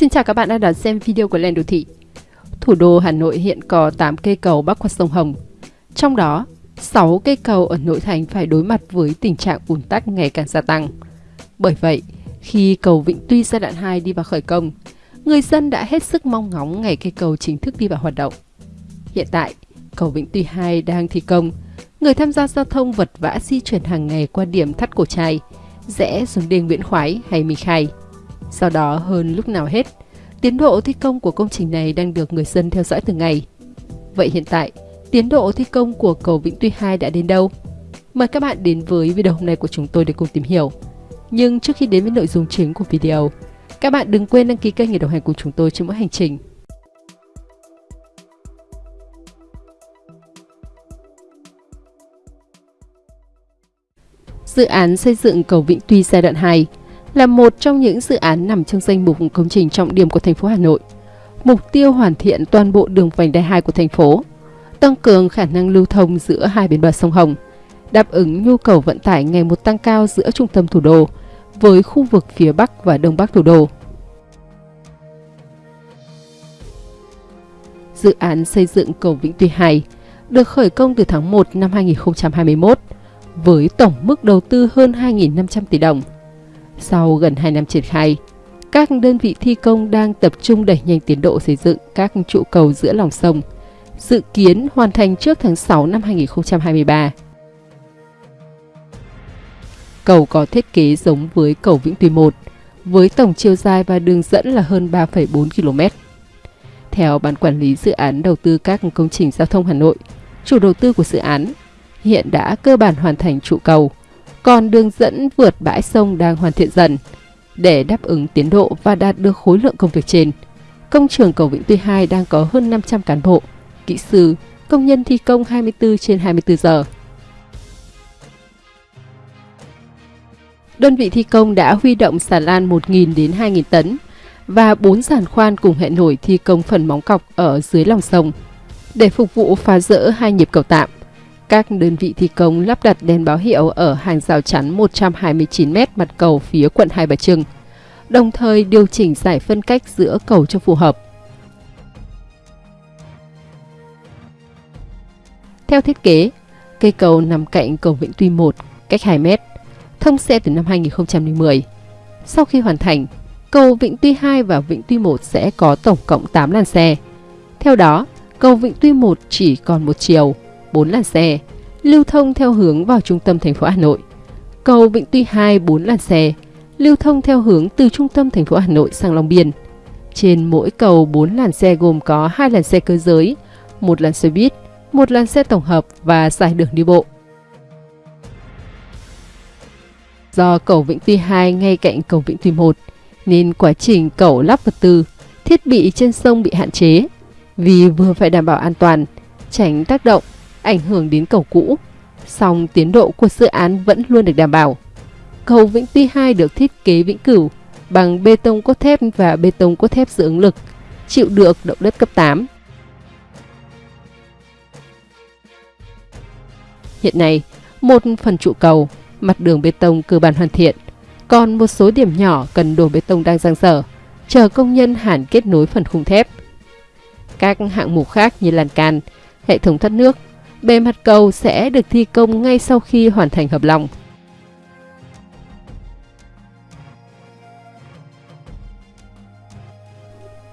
Xin chào các bạn đã đón xem video của Lên Đô Thị. Thủ đô Hà Nội hiện có 8 cây cầu bắc qua sông Hồng. Trong đó, 6 cây cầu ở nội thành phải đối mặt với tình trạng ùn tắc ngày càng gia tăng. Bởi vậy, khi cầu Vĩnh Tuy giai đoạn 2 đi vào khởi công, người dân đã hết sức mong ngóng ngày cây cầu chính thức đi vào hoạt động. Hiện tại, cầu Vĩnh Tuy 2 đang thi công, người tham gia giao thông vật vã di chuyển hàng ngày qua điểm thắt cổ trai, rẽ xuống đường Nguyễn Khoái hay Minh Khai. Sau đó hơn lúc nào hết, tiến độ thi công của công trình này đang được người dân theo dõi từng ngày. Vậy hiện tại, tiến độ thi công của cầu Vĩnh Tuy 2 đã đến đâu? Mời các bạn đến với video hôm nay của chúng tôi để cùng tìm hiểu. Nhưng trước khi đến với nội dung chính của video, các bạn đừng quên đăng ký kênh để đồng hành cùng chúng tôi trên mỗi hành trình. Dự án xây dựng cầu Vĩnh Tuy giai đoạn 2 là một trong những dự án nằm trong danh mục công trình trọng điểm của thành phố Hà Nội. Mục tiêu hoàn thiện toàn bộ đường vành đai 2 của thành phố, tăng cường khả năng lưu thông giữa hai bên bờ sông Hồng, đáp ứng nhu cầu vận tải ngày một tăng cao giữa trung tâm thủ đô với khu vực phía Bắc và Đông Bắc thủ đô. Dự án xây dựng cầu Vĩnh Tuy 2 được khởi công từ tháng 1 năm 2021 với tổng mức đầu tư hơn 2.500 tỷ đồng. Sau gần 2 năm triển khai, các đơn vị thi công đang tập trung đẩy nhanh tiến độ xây dựng các trụ cầu giữa lòng sông, dự kiến hoàn thành trước tháng 6 năm 2023. Cầu có thiết kế giống với cầu Vĩnh Tuy 1, với tổng chiều dài và đường dẫn là hơn 3,4 km. Theo Ban Quản lý Dự án Đầu tư các công trình giao thông Hà Nội, chủ đầu tư của dự án hiện đã cơ bản hoàn thành trụ cầu, còn đường dẫn vượt bãi sông đang hoàn thiện dần. Để đáp ứng tiến độ và đạt được khối lượng công việc trên, công trường cầu Vĩnh Tuy 2 đang có hơn 500 cán bộ, kỹ sư, công nhân thi công 24 trên 24 giờ. Đơn vị thi công đã huy động xà lan 1.000 đến 2.000 tấn và 4 giàn khoan cùng hệ nổi thi công phần móng cọc ở dưới lòng sông để phục vụ phá rỡ hai nhịp cầu tạm. Các đơn vị thi công lắp đặt đèn báo hiệu ở hàng rào chắn 129m mặt cầu phía quận Hai Bà Trưng, đồng thời điều chỉnh giải phân cách giữa cầu cho phù hợp. Theo thiết kế, cây cầu nằm cạnh cầu Vĩnh Tuy 1, cách 2 mét, thông xe từ năm 2010. Sau khi hoàn thành, cầu Vĩnh Tuy 2 và Vĩnh Tuy 1 sẽ có tổng cộng 8 làn xe. Theo đó, cầu Vĩnh Tuy 1 chỉ còn một chiều, 4 làn xe, lưu thông theo hướng vào trung tâm thành phố Hà Nội. Cầu Vĩnh Tuy 2 4 làn xe, lưu thông theo hướng từ trung tâm thành phố Hà Nội sang Long Biên. Trên mỗi cầu 4 làn xe gồm có 2 làn xe cơ giới, một làn xe buýt, một làn xe tổng hợp và giải đường đi bộ. Do cầu Vĩnh Tuy 2 ngay cạnh cầu Vĩnh Tuy 1, nên quá trình cầu lắp vật tư, thiết bị trên sông bị hạn chế, vì vừa phải đảm bảo an toàn, tránh tác động ảnh hưởng đến cầu cũ, song tiến độ của dự án vẫn luôn được đảm bảo. Cầu Vĩnh Tuy 2 được thiết kế vĩnh cửu bằng bê tông cốt thép và bê tông cốt thép giữ ứng lực, chịu được động đất cấp 8. Hiện nay, một phần trụ cầu, mặt đường bê tông cơ bản hoàn thiện, còn một số điểm nhỏ cần đổ bê tông đang giang dở, chờ công nhân hàn kết nối phần khung thép. Các hạng mục khác như lan can, hệ thống thoát nước, bề mặt cầu sẽ được thi công ngay sau khi hoàn thành hợp lòng.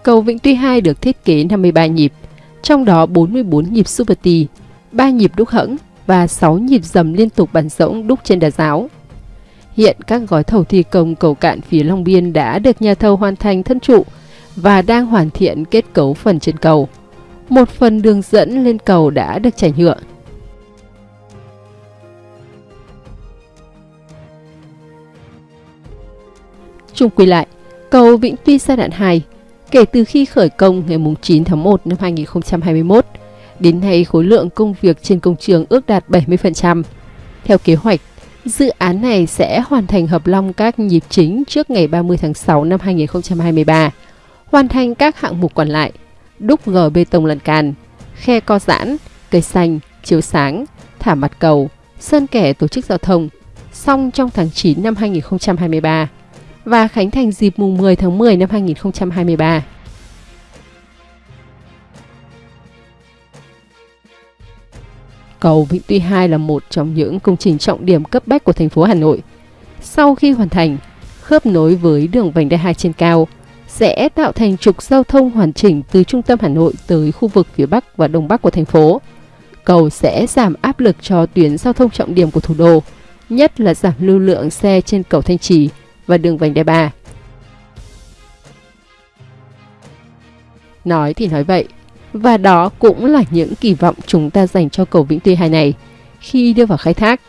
Cầu Vĩnh Tuy 2 được thiết kế 53 nhịp, trong đó 44 nhịp Super T, 3 nhịp đúc hẫng và 6 nhịp dầm liên tục bắn rỗng đúc trên đà giáo. Hiện các gói thầu thi công cầu cạn phía Long Biên đã được nhà thầu hoàn thành thân trụ và đang hoàn thiện kết cấu phần trên cầu một phần đường dẫn lên cầu đã được chảy nhựa. Trung quy lại, cầu Vĩnh Tuy giai đoạn 2 kể từ khi khởi công ngày 9 tháng 1 năm 2021, đến nay khối lượng công việc trên công trường ước đạt 70%. Theo kế hoạch, dự án này sẽ hoàn thành hợp long các nhịp chính trước ngày 30 tháng 6 năm 2023, hoàn thành các hạng mục còn lại – đúc gờ bê tông lan can, khe co giãn, cây xanh, chiếu sáng, thả mặt cầu, sơn kẻ tổ chức giao thông, xong trong tháng 9 năm 2023. và khánh thành dịp mùng 10 tháng 10 năm 2023. Cầu Vĩnh Tuy 2 là một trong những công trình trọng điểm cấp bách của thành phố Hà Nội. Sau khi hoàn thành, khớp nối với đường vành đai 2 trên cao sẽ tạo thành trục giao thông hoàn chỉnh từ trung tâm Hà Nội tới khu vực phía Bắc và Đông Bắc của thành phố. Cầu sẽ giảm áp lực cho tuyến giao thông trọng điểm của thủ đô, nhất là giảm lưu lượng xe trên cầu Thanh Trì và đường vành đai 3. Nói thì nói vậy, và đó cũng là những kỳ vọng chúng ta dành cho cầu Vĩnh Tuy 2 này khi đưa vào khai thác.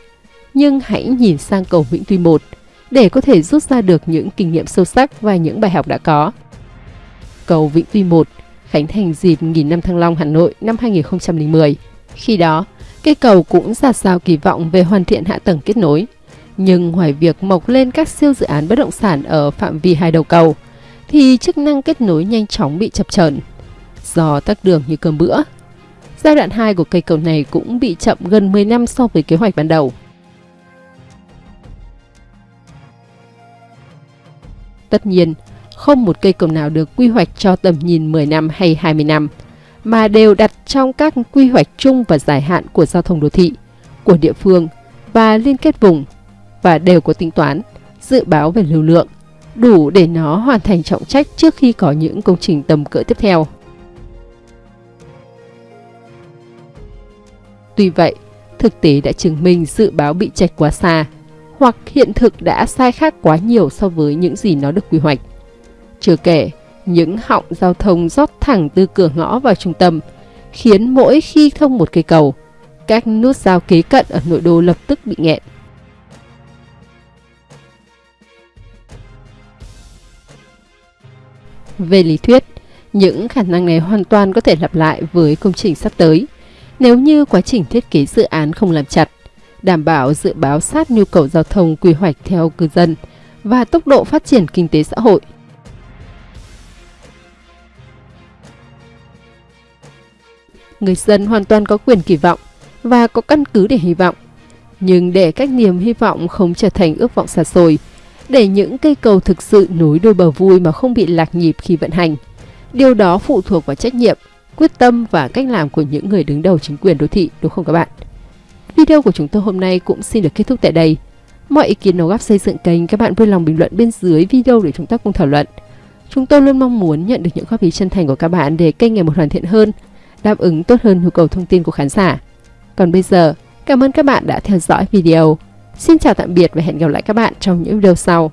Nhưng hãy nhìn sang cầu Vĩnh Tuy 1 để có thể rút ra được những kinh nghiệm sâu sắc và những bài học đã có. Cầu Vĩnh Tuy 1 khánh thành dịp nghìn năm Thăng Long Hà Nội năm 2010. Khi đó, cây cầu cũng ra sao kỳ vọng về hoàn thiện hạ tầng kết nối. Nhưng ngoài việc mọc lên các siêu dự án bất động sản ở phạm vi hai đầu cầu, thì chức năng kết nối nhanh chóng bị chập chờn do tắc đường như cơm bữa. Giai đoạn 2 của cây cầu này cũng bị chậm gần 10 năm so với kế hoạch ban đầu. Tất nhiên, không một cây cầu nào được quy hoạch cho tầm nhìn 10 năm hay 20 năm, mà đều đặt trong các quy hoạch chung và dài hạn của giao thông đô thị, của địa phương và liên kết vùng, và đều có tính toán, dự báo về lưu lượng, đủ để nó hoàn thành trọng trách trước khi có những công trình tầm cỡ tiếp theo. Tuy vậy, thực tế đã chứng minh dự báo bị chạch quá xa, hoặc hiện thực đã sai khác quá nhiều so với những gì nó được quy hoạch. Chưa kể, những họng giao thông rót thẳng từ cửa ngõ vào trung tâm, khiến mỗi khi thông một cây cầu, các nút giao kế cận ở nội đô lập tức bị nghẹn. Về lý thuyết, những khả năng này hoàn toàn có thể lặp lại với công trình sắp tới – nếu như quá trình thiết kế dự án không làm chặt, đảm bảo dự báo sát nhu cầu giao thông quy hoạch theo cư dân và tốc độ phát triển kinh tế xã hội. Người dân hoàn toàn có quyền kỳ vọng và có căn cứ để hy vọng. Nhưng để các niềm hy vọng không trở thành ước vọng xa xôi, để những cây cầu thực sự nối đôi bờ vui mà không bị lạc nhịp khi vận hành, điều đó phụ thuộc vào trách nhiệm quyết tâm và cách làm của những người đứng đầu chính quyền đô thị đúng không các bạn? Video của chúng tôi hôm nay cũng xin được kết thúc tại đây. Mọi ý kiến đóng góp xây dựng kênh các bạn vui lòng bình luận bên dưới video để chúng ta cùng thảo luận. Chúng tôi luôn mong muốn nhận được những góp ý chân thành của các bạn để kênh ngày một hoàn thiện hơn, đáp ứng tốt hơn nhu cầu thông tin của khán giả. Còn bây giờ, cảm ơn các bạn đã theo dõi video. Xin chào tạm biệt và hẹn gặp lại các bạn trong những video sau.